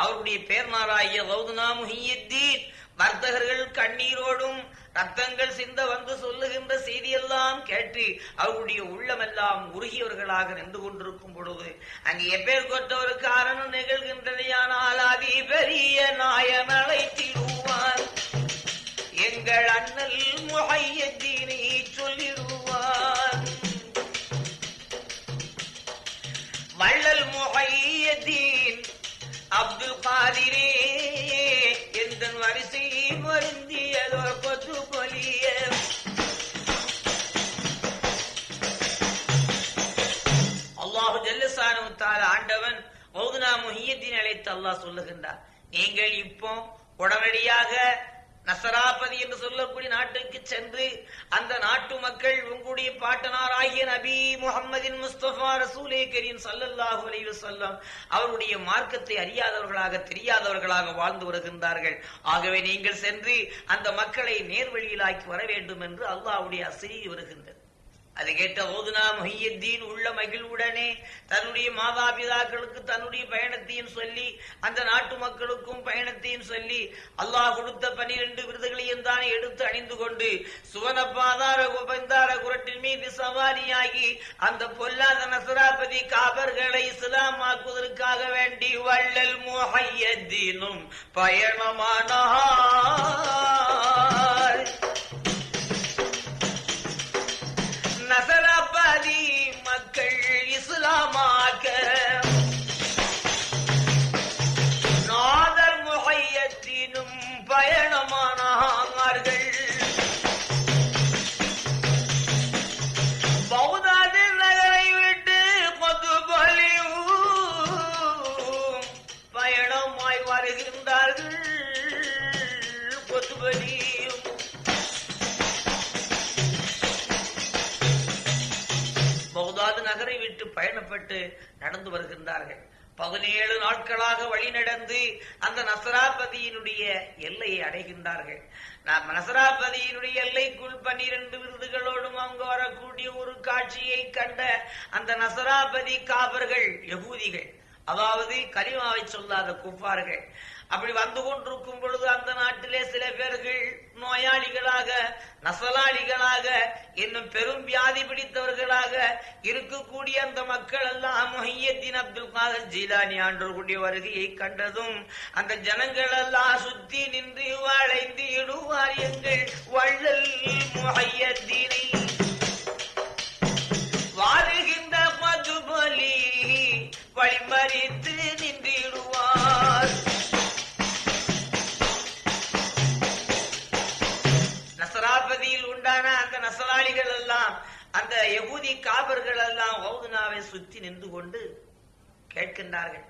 அவருடைய பேர்னாராகிய கௌதனா முஹியத்தீன் வர்த்தகர்கள் கண்ணீரோடும் ரத்தங்கள் சிந்த வந்து சொல்லுகின்ற செய்தியெல்லாம் கேட்டு அவருடைய உள்ளமெல்லாம் உருகியவர்களாக நின்று கொண்டிருக்கும் பொழுது அங்கு எப்பேர் ஒரு காரணம் நிகழ்கின்றதையானால் அதி பெரிய நாயன் அழைத்திடுவார் எங்கள் அண்ணல் முஹையத்தீனை சொல்லிடுவார். வள்ளல் முகையத்தீன் அப்துல் காதிரே எந்த வரிசை பொருந்தியதோ கொத்து பொலிய. அல்லாஹு ஜல்லசானு தால ஆண்டவன் மௌதுனா முஹியத்தின் அழைத்து அல்லாஹ் சொல்லுகின்றார். நீங்கள் இப்போ உடனடியாக நசராபதி என்று சொல்லக்கூடிய நாட்டுக்கு சென்று அந்த நாட்டு மக்கள் உங்களுடைய பாட்டனார் ஆகிய நபி முகமதின் முஸ்தபா ரசூலே கரீம் சல்லல்லாஹு அலைவு சொல்லம் அவருடைய மார்க்கத்தை அறியாதவர்களாக தெரியாதவர்களாக வாழ்ந்து வருகின்றார்கள். ஆகவே நீங்கள் சென்று அந்த மக்களை நேர்வழியிலாக்கி வர வேண்டும் என்று அல்லாஹ்வுடைய அசிரி வருகின்றது. அது கேட்ட ஓதுனா மொஹியத்தீன் உள்ள மகிழ்வுடனே தன்னுடைய மாதாபிதாக்களுக்கு தன்னுடைய பயணத்தையும் சொல்லி அந்த நாட்டு மக்களுக்கும் பயணத்தையும் சொல்லி அல்லாஹ் கொடுத்த பனிரெண்டு விருதுகளையும் தானே எடுத்து அணிந்து கொண்டு சுவனப்பாதார உபந்தார குரட்டின் மீது சவாரியாகி அந்த பொல்லாத நசராபதி காபர்களை இஸ்லாமாக்குவதற்காக வேண்டி வள்ளல் முஹையத்தீனும் பயணமானா விட்டு நடந்து வருகின்றார்கள். பதினேழு நாட்களாக வழி நடந்து அந்த நசராபதியினுடைய எல்லையை அடைகின்றார்கள். நாம் நசராபதியினுடைய எல்லைக்குள் பன்னிரண்டு விருதுகளோடும் அவங்க வரக்கூடிய ஒரு காட்சியை கண்ட அந்த நசராபதி காவர்கள் யகூதிகள் அதாவது கரிமாவை சொல்லாத குப்பார்கள். அப்படி வந்து கொண்டிருக்கும் பொழுது அந்த நாட்டிலே சில பேர்கள் நோயாளிகளாக நசலாளிகளாக இன்னும் பெரும் வியாதி பிடித்தவர்களாக இருக்கக்கூடிய அந்த மக்கள் எல்லாம் மொஹியத்தின் அப்துல் காதர் ஜீலானி ஆண்டவர்களுடைய வருகையை கண்டதும் அந்த ஜனங்கள் எல்லாம் சுத்தி நின்று வளைந்து இடுவார் எங்கள் வள்ளல் மொஹையத்தினை. வாருகின்ற மதுபலி வழிமறித்து அந்த யகூதி காபர்கள் எல்லாம் ஹவுதுனாவை சுத்தி நின்று கொண்டு கேட்கின்றார்கள்.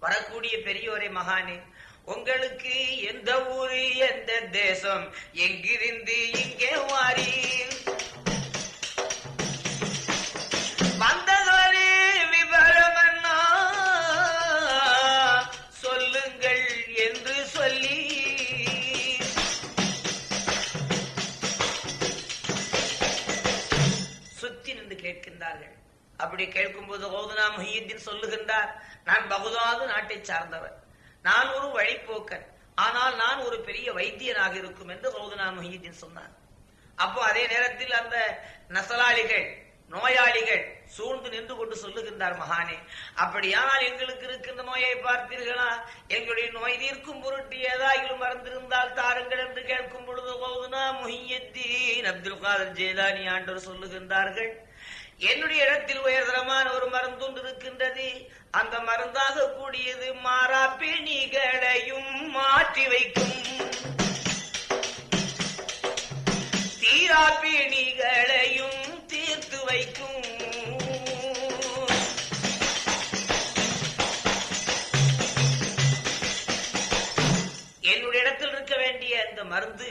வரக்கூடிய பெரியோரை மகானே உங்களுக்கு எந்த ஊரு எந்த தேசம்? எங்கிருந்து இங்கே வாரீர்? அப்படி கேட்கும்போது ஓதுனா முஹியுத்தீன் சொல்லுகின்றார் நான் பகுதாது நாட்டை சார்ந்தவர் நான் ஒரு வழிப்போக்கன். ஆனால் நான் ஒரு பெரிய வைத்தியனாக இருக்கும் என்று ஓதுனா முஹியுத்தீன் சொன்னார். அப்போ அதே நேரத்தில் அந்த நசலாளிகள் நோயாளிகள் சூழ்ந்து நின்று கொண்டு சொல்லுகின்றார் மகானே அப்படியானால் எங்களுக்கு இருக்கின்ற நோயை பார்த்தீர்களா? எங்களுடைய நோய் தீர்க்கும் பொருட்டு ஏதாயிலும் மறந்திருந்தால் தாருங்கள் என்று கேட்கும் பொழுது போதுனா முஹியத்தீன் அப்துல் காதர் ஜெயலானி ஆண்டவர் சொல்லுகின்றார்கள் என்னுடைய இடத்தில் உயர்தரமான ஒரு மருந்துண்டு இருக்கின்றது. அந்த மருந்தாக கூடியது மாறா பிணிகளையும் மாற்றி வைக்கும். தீரா பிணிகளையும் தீர்த்து வைக்கும். என்னுடைய இடத்தில் இருக்க வேண்டிய அந்த மருந்து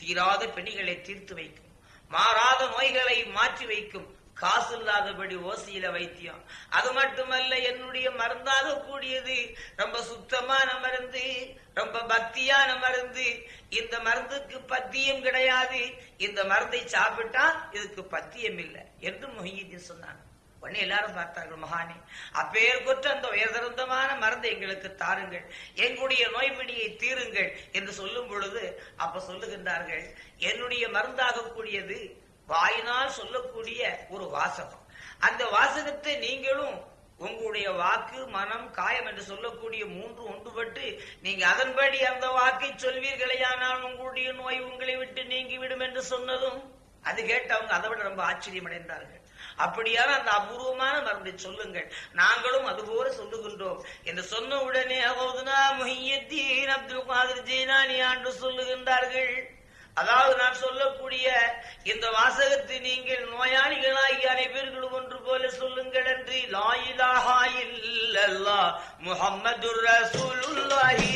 தீராத பிணிகளை தீர்த்து வைக்கும். மாறாத நோய்களை மாற்றி வைக்கும். காசு இல்லாதபடி ஓசியில வைத்தியம். அது மட்டுமல்ல என்னுடைய மருந்தாக கூடியது. ரொம்ப சுத்தமான மருந்து ரொம்ப பக்தியான மருந்து. இந்த மருந்துக்கு பத்தியம் கிடையாது. இந்த மருந்தை சாப்பிட்டா இதுக்கு பத்தியம் இல்லை என்று மொஹியுத்தீன் சொன்னாங்க உடனே எல்லாரும் பார்த்தார்கள் மகானே அப்பேர் கொற்ற அந்த உயர்தரந்தமான மருந்து எங்களுக்கு தாருங்கள். எங்களுடைய நோய்பிடியை தீருங்கள் என்று சொல்லும் பொழுது அப்ப சொல்லுகின்றார்கள் என்னுடைய மருந்தாகக்கூடியது வாயினால் சொல்லக்கூடிய ஒரு வாசகம். அந்த வாசகத்தை நீங்களும் உங்களுடைய வாக்கு மனம் காயம் என்று சொல்லக்கூடிய மூன்று ஒன்றுபட்டு நீங்க அதன்படி அந்த வாக்கை சொல்வீர்களேயானால் உங்களுடைய நோய் உங்களை விட்டு நீங்கிவிடும் என்று சொன்னதும் அது கேட்டவங்க அதை விட ரொம்ப ஆச்சரியம் அடைந்தார்கள் அப்படியான அந்த அபூர்வமான மருந்தை சொல்லுங்கள். நாங்களும் அதுபோல சொல்லுகின்றோம் என்று சொன்ன உடனே அகௌதுனா முஹியத்தீன் அப்துல் காதிர் ஜீனானி ஆண்டு சொல்லுகின்றார்கள். அதாவது நான் சொல்லக்கூடிய இந்த வாசகத்தை நீங்கள் நோயாளிகளாகி அனைவர்களும் ஒன்று போல சொல்லுங்கள் என்று லாயிலாஹா இல்லல்லா முஹம்மதுர் ரசூலுல்லாஹி.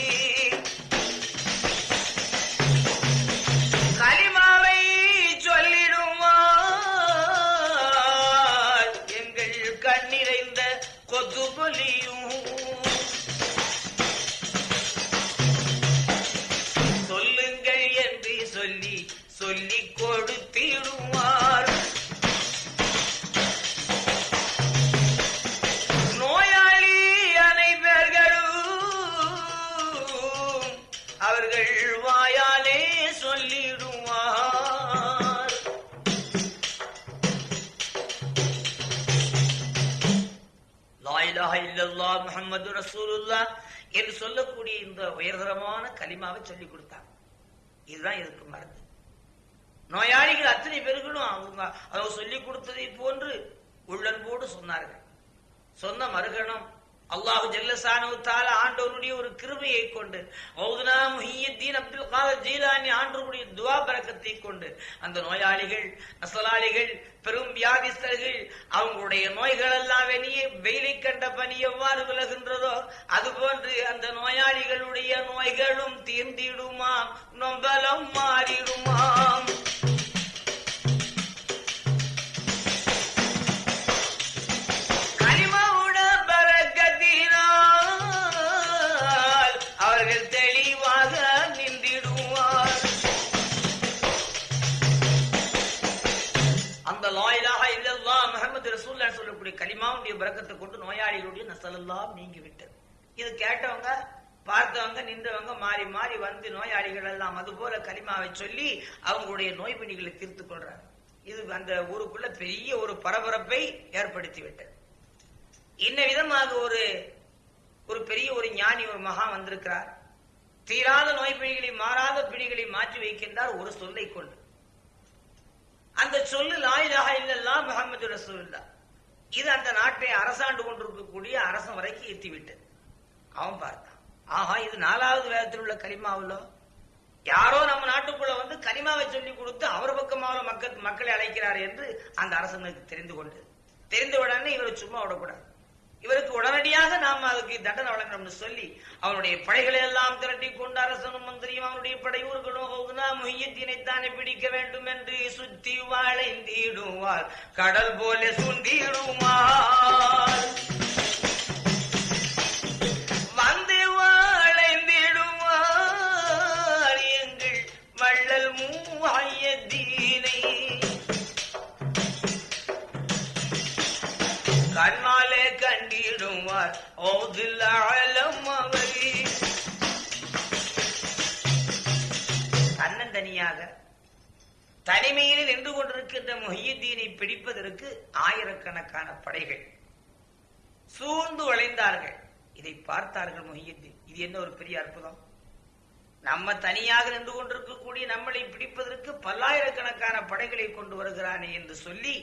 சொல்லக்கூடிய இந்த உயர்தரமான களிமாவை சொல்லி கொடுத்தாங்க. இதுதான் இதுக்கு மருந்து. நோயாளிகள் அத்தனை பேர்களும் அவங்க அவங்க சொல்லி கொடுத்ததை போன்று உள்ளன்போடு சொன்னார்கள். சொன்ன மறுகணம் அல்லாஹு ஜல்லசானு தால ஆண்டவருடைய ஒரு கிருமையை கொண்டு மௌதுனா முஹியத்தீன் அப்துல் காதர் ஜீலானி ஆண்டவருடைய துவா பறக்கத்தை கொண்டு அந்த நோயாளிகள் நசலாளிகள் பெரும் வியாதிஸ்தர்கள் அவங்களுடைய நோய்கள் எல்லாம் வெளியே வெயிலை கண்ட பனி எவ்வாறு விலகின்றதோ அதுபோன்று அந்த நோயாளிகளுடைய நோய்களும் தீர்ந்திடுமாம் நொம்பலம் மாறிடுமாம். கலிமாவுடைய பிறக்கத்தை கொண்டு நோயாளிகளுடைய நசலெல்லாம் நீங்கி விட்டது இது கேட்டவங்க பார்த்தவங்க நின்றவங்க மாறி மாறி வந்து நோயாளிகள் எல்லாம் அது போல கலிமாவை சொல்லி அவங்களுடைய நோய் பிணிகளை தீர்த்து கொள்றாங்க. இது அந்த ஊருக்குள்ள பெரிய ஒரு பரபரப்பை ஏற்படுத்தி விட்டது இன்ன விதமாக ஒரு ஒரு பெரிய ஒரு ஞானி ஒரு மகா வந்திருக்கிறார். தீராத நோய் பிணிகளை மாறாத பிணிகளை மாற்றி வைக்கின்றார் ஒரு சொல்லை கொண்டு. அந்த சொல்லு லாயிலாக இல்லல்லா முகமது ரசூல்லா இது அந்த நாட்டை அரசாண்டு கொண்டிருக்கக்கூடிய அரசன் வரைக்கும் எத்திவிட்டது அவன் பார்த்தான். ஆஹா இது நாலாவது வேதத்தில் உள்ள கலிமாவுல யாரோ நம்ம நாட்டுக்குள்ள வந்து கனிமாவை சொல்லி கொடுத்து அவர் பக்கமாக மக்கள் மக்களை அழைக்கிறார் என்று அந்த அரசனுக்கு தெரிந்து கொண்டு தெரிந்த உடனே இவரை சும்மா விடக்கூடாது. இவருக்கு உடனடியாக நாம் அதுக்கு தண்டனை வழங்கணும்னு சொல்லி அவனுடைய படைகளை எல்லாம் திரட்டி கொண்டு அரசனும் மந்திரியும் அவனுடைய படையூர்களும் ஹவுதுனா பிடிக்க வேண்டும் என்று சுத்தி வாழைந்திடுவார் கடல் போல சுண்டிடுவார் கண்டிடுவார் ஓதில் ஆழம் தனியாக தன்னந்தனியாக தனிமையில் நின்று கொண்டிருக்கின்ற முஹியத்தீனை பிடிப்பதற்கு ஆயிரக்கணக்கான படைகள் சூழ்ந்து வளைந்தார்கள் இதை பார்த்தார்கள் முஹியத்தீன். இது என்ன ஒரு பெரிய அற்புதம்? நம்ம தனியாக நின்று கொண்டிருக்கக்கூடிய நம்மளை பிடிப்பதற்கு பல்லாயிரக்கணக்கான படைகளை கொண்டு வருகிறானே என்று சொல்லி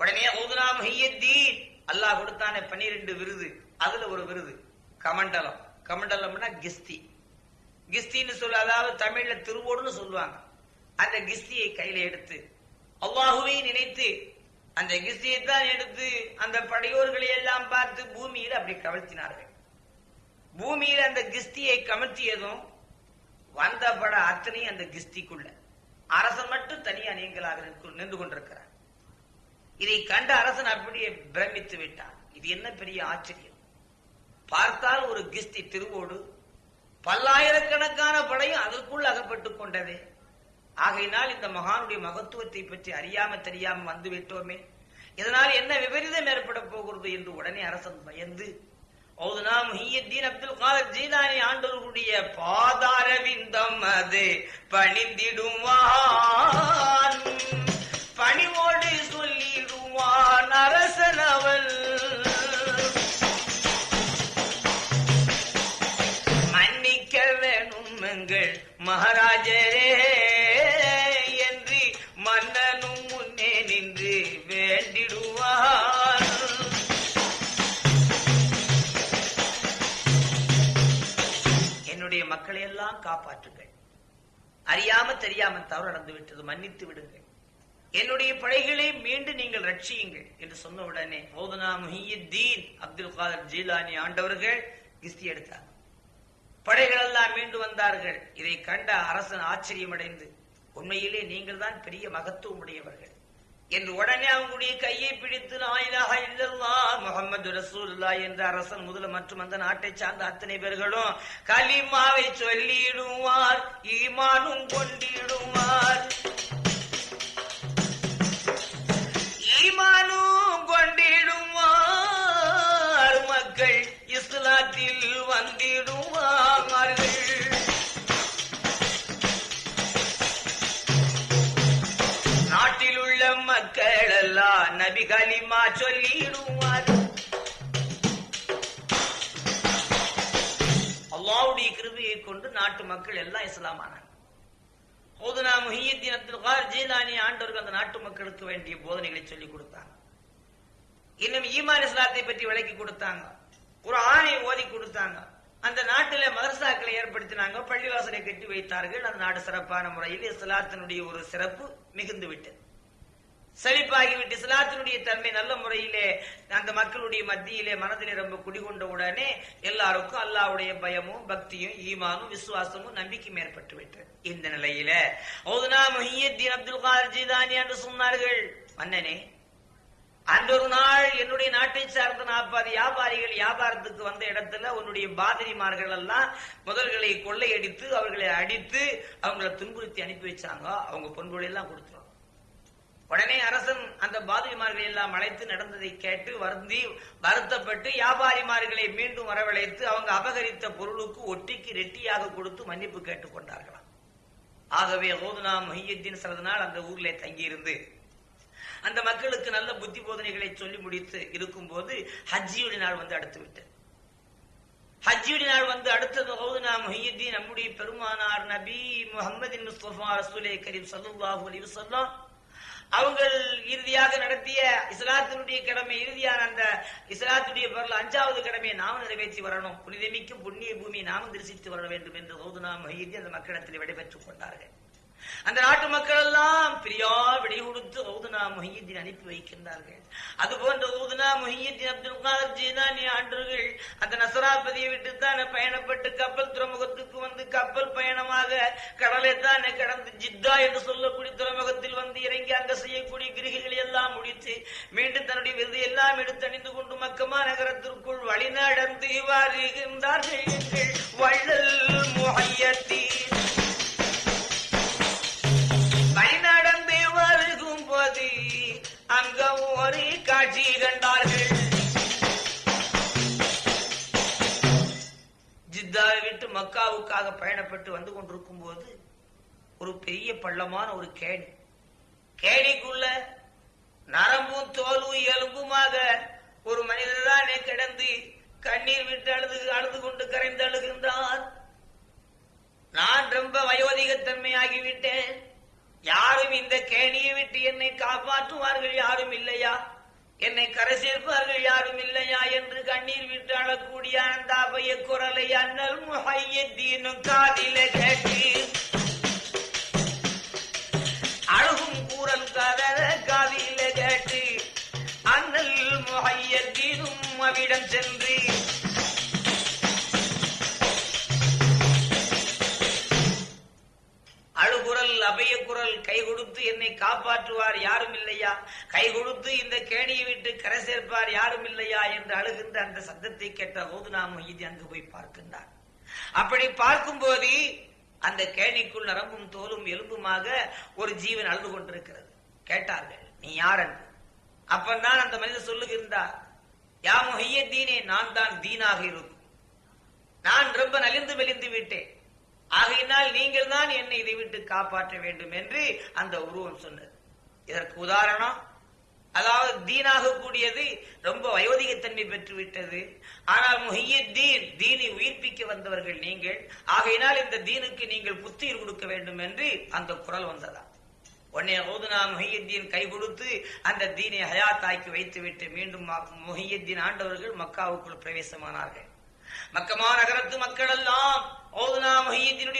உடனே ஊதுனா முஹியத்தீன். அல்லாஹ் கொடுத்தானே பனிரெண்டு விருது. அதுல ஒரு விருது. கமண்டலம். கமண்டலம்னா கிஸ்தி. கிஸ்தின்னு சொல்ல அதாவது தமிழ்ல திருவோடுன்னு சொல்லுவாங்க. அந்த கிஸ்தியை கையில எடுத்து அல்லாஹுவை நினைத்து அந்த கிஸ்தியை தான் எடுத்து அந்த படையோர்களை எல்லாம் பார்த்து பூமியில் அப்படி கவிழ்த்தினார்கள். பூமியில் அந்த கிஸ்தியை கமிழ்த்தியதும் வந்த பட அத்தனையும் அந்த கிஸ்திக்குள்ள. அரசன் மட்டும் தனியா நீங்களாக நின்று- நின்று கொண்டிருக்கிறார். இதை கண்ட அரசன் அப்படியே பிரமித்து விட்டான். இது என்ன பெரிய ஆச்சரியம்? பார்த்தால் ஒரு கிஸ்தி திருவோடு பல்லாயிரக்கணக்கான படையும் அதற்குள் அகப்பட்டுக் கொண்டதே. ஆகையினால் இந்த மகானுடைய மகத்துவத்தை பற்றி அறியாம தெரியாம வந்து விட்டோமே. இதனால் என்ன விபரீதம் ஏற்பட போகிறது என்று உடனே அரசன் பயந்து ஓதுனா முஹியத்தீன் அப்துல் காதர் ஜீலானி ஆண்டவர்களுடைய பாதார விந்தம் அது. பணிந்திடுவான் பணிவோடு சொல்லிடுவான் அரசன் அவள் மகாராஜரே என்று மன்னனும் முன்னே நின்று வேண்டிடுவார். என்னுடைய மக்களை எல்லாம் காப்பாற்றுங்கள். அறியாம தெரியாம தவறு நடந்து விட்டது மன்னித்து விடுங்கள். என்னுடைய படைகளை மீண்டும் நீங்கள் ரட்சியுங்கள் என்று சொன்ன உடனே மௌதனா முஹியுத்தீன் அப்துல் காதர் ஜீலானி ஆண்டவர்கள் கிஸ்தி எடுத்தார். படைகள் எல்லாம் மீண்டு வந்தார்கள். இதை கண்ட அரசன் ஆச்சரியமடைந்து உண்மையிலே நீங்கள் தான் பெரிய மகத்துவம் உடையவர்கள் என்று உடனே அவங்களுடைய கையை பிடித்து நாயிலாக இல்லல்லா முகமது ரசூல்லா என்ற அரசன் முதல மற்றும் அந்த நாட்டை சார்ந்த அத்தனை பேர்களும் கலிமாவை சொல்லிடுவார் ஈமானும் கொண்டிடுவார். வந்திடுவார்கள் நாட்டில் உள்ள மக்கள் எல்லாம் நபி கலிமா சொல்லிடுவார். அல்லாவுடைய கிருபையை கொண்டு நாட்டு மக்கள் எல்லாம் இஸ்லாமானாங்க ஓதுனா முஹியத்தின் அப்துல் கார் ஜீலானி ஆண்டவர்கள் அந்த நாட்டு மக்களுக்கு வேண்டிய போதனைகளை சொல்லிக் கொடுத்தாங்க. இன்னும் ஈமான் இஸ்லாத்தை பற்றி விளக்கி கொடுத்தாங்க. ஒரு ஆணை ஓதி கொடுத்தாங்க. அந்த நாட்டில மதரசாக்களை ஏற்படுத்தினாங்க பள்ளிவாசலை கட்டி வைத்தார்கள். அந்த நாடு சிறப்பான முறையில் இஸ்லாத்தினுடைய ஒரு சிறப்பு மிகுந்து விட்டது செழிப்பாகிவிட்டு இஸ்லாத்தினுடைய தன்மை நல்ல முறையிலே அந்த மக்களுடைய மத்தியிலே மனதிலே ரொம்ப குடிகொண்ட உடனே எல்லாருக்கும் அல்லாவுடைய பயமும் பக்தியும் ஈமானும் விசுவாசமும் நம்பிக்கையும் ஏற்பட்டு விட்டது இந்த நிலையில அப்துல் காதர் ஜீதானி என்று சொன்னார்கள். மன்னனே அன்றொரு நாள் என்னுடைய நாட்டை சார்ந்த நாற்பது வியாபாரிகள் வியாபாரத்துக்கு வந்த இடத்துல உன்னுடைய பாதிரிமார்கள் எல்லாம் முதல்களை கொள்ளையடித்து அவர்களை அடித்து அவங்களை துன்புறுத்தி அனுப்பி வச்சாங்க. அவங்க பொன்பொழியெல்லாம் கொடுத்துரும். உடனே அரசன் அந்த பாதிரிமார்களை எல்லாம் அழைத்து நடந்ததை கேட்டு வருந்தி வருத்தப்பட்டு வியாபாரிமார்களை மீண்டும் வரவழைத்து அவங்க அபகரித்த பொருளுக்கு ஒட்டிக்கு ரெட்டியாக கொடுத்து மன்னிப்பு கேட்டுக் கொண்டார்களாம். ஆகவே ஓதுனா மொஹியத்தின் சிறந்த நாள் அந்த ஊர்ல தங்கியிருந்து. அந்த மக்களுக்கு நல்ல புத்தி போதனைகளை சொல்லி முடித்து இருக்கும் போது ஹஜ்ஜியுடைய நாள் வந்து அடுத்து விட்டது ஹஜ்ஜியுடைய நாள் வந்து அடுத்தது ஓதுனா மொஹியுத்தீன் நம்முடைய பெருமானார் நபி முகமது முஸ்தபா ரசூலே கரீம் சல்லாஹூ அலி வசல்லாம் அவங்கள் இறுதியாக நடத்திய இஸ்லாத்தினுடைய கடமை இறுதியான அந்த இஸ்லாத்துடைய பொருள் அஞ்சாவது கடமையை நாம நிறைவேற்றி வரணும். புனிதமிக்கும் புண்ணிய பூமியை நாம் தரிசித்து வர வேண்டும் என்று ஓதுனா மொஹியுத்தீன் அந்த மக்களிடத்தில் விடைபெற்றுக் கொண்டார்கள். அந்த நாட்டு மக்கள் எல்லாம் பிரியா விடை கொடுத்து ஓதுனா மொஹியத்தின் அனுப்பி வைக்கின்றார்கள். அது போன்ற ஓதுனா மொஹியத்தின் அப்துல் காதர் ஜீதானி ஆண்டர்கள் அந்த நசராபதியை விட்டு தானே பயணப்பட்டு கப்பல் துறைமுகத்துக்கு வந்து கப்பல் பயணமாக கடலை தானே கடந்து ஜித்தா என்று சொல்லக்கூடிய துறைமுகத்தில் வந்து இறங்கி அங்க செய்யக்கூடிய கிரிகைகளை எல்லாம் முடித்து மீண்டும் தன்னுடைய விருது எல்லாம் எடுத்து அணிந்து கொண்டு மக்கமா நகரத்திற்குள் வழிநடந்து வருகின்றார்கள் வள்ளல் முஹையத்தீன். பயணப்பட்டு வந்து கொண்டிருக்கும் போது ஒரு பெரிய பள்ளமான ஒரு கேணி. கேணிக்குள்ள நரம்பும் தோலும் எலும்புமாக ஒரு மனிதர்தானே கிடந்து கண்ணீர் விட்டு அழுது அழுது கொண்டு கரைந்து அழுகின்றார். நான் ரொம்ப வயோதிகத்தன்மையாகிவிட்டேன். யாரும் இந்த கேணியை விட்டு என்னை காப்பாற்றுவார்கள் யாரும் இல்லையா? என்னை கரை சேர்ப்பார்கள் யாரும் இல்லையா என்று கண்ணீர் விட்டு அழக்கூடிய அந்த அபய குரலை அண்ணல் முஹையத்தீனும் காதில கேட்டு அழகும் கூறல் கதற காதில கேட்டு அண்ணல் முஹையத்தீனும் அவிடம் சென்று அழுகுரல் அபய குரல் கை கொடுத்து என்னை காப்பாற்றுவார் யாரும் இல்லையா? கை கொடுத்து இந்த கேணியை விட்டு கரை சேர்ப்பார் யாரும் இல்லையா என்று அழுகின்ற அந்த சத்தத்தை கேட்ட ஓதுனா மொய்தி அங்கு போய் பார்க்கின்றார் அப்படி பார்க்கும் போது அந்த கேணிக்குள் நரம்பும் தோலும் எலும்புமாக ஒரு ஜீவன் அழுது கொண்டிருக்கிறது. கேட்டார்கள் நீ யார் என்று? அப்பந்தான் அந்த மனிதர் சொல்லுகின்றார் யா முஹையத்தீனே நான் தான் தீனாக இருக்கும். நான் ரொம்ப நலிந்து மெலிந்து விட்டேன். ஆகையினால் நீங்கள் தான் என்னை இதை விட்டு காப்பாற்ற வேண்டும் என்று அந்த உருவம் சொன்னது. இதற்கு உதாரணம் அதாவது தீனாக கூடியது ரொம்ப வயோதிகத்தன்மை பெற்று விட்டது ஆனால் முஹியத்தீன் தீனை உயிர்ப்பிக்க வந்தவர்கள் நீங்கள். ஆகையினால் இந்த தீனுக்கு நீங்கள் புத்துயிர் கொடுக்க வேண்டும் என்று அந்த குரல் வந்ததா உடனே ஓதுனா முஹியத்தீன் கை கொடுத்து அந்த தீனை ஹயாத்தாக்கி வைத்துவிட்டு மீண்டும் முஹியத்தீன் ஆண்டவர்கள் மக்காவுக்குள் பிரவேசமானார்கள். மக்கமா நகரத்து மக்கள் எல்லாம் ஓதுனா